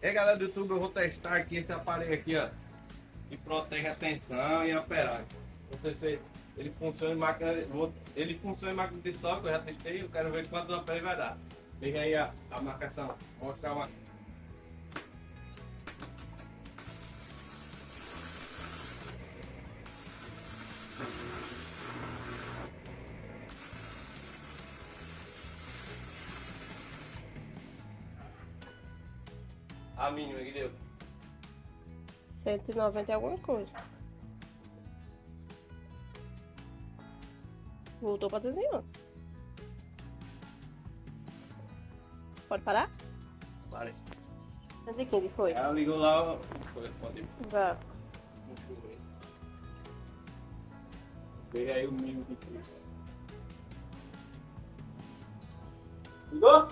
E aí galera do YouTube, eu vou testar aqui esse aparelho aqui, ó. Que protege a tensão e a amperagem. Não sei se ele funciona em máquina. Ele funciona em máquina de que eu já testei, eu quero ver quantos amperes vai dar. Liga aí a, a marcação. Vou mostrar uma. A mínima que deu. 190 e alguma coisa. Voltou pra desenhar. Pode parar? Pare. 115 foi. Ela ligou lá. Foi, pode ir. Vá. Veja aí o mínimo de tudo. Ligou?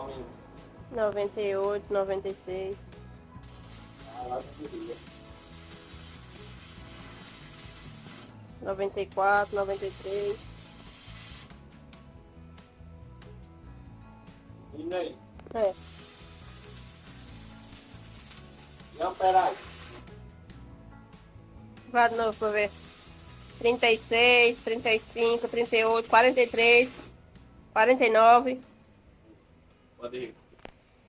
Mínimo? 98, 96. Ah, lá não queria. 94, 93. E aí? É. E a amperagem? Vá de novo pra ver. 36, 35, 38, 43, 49. Pode ir.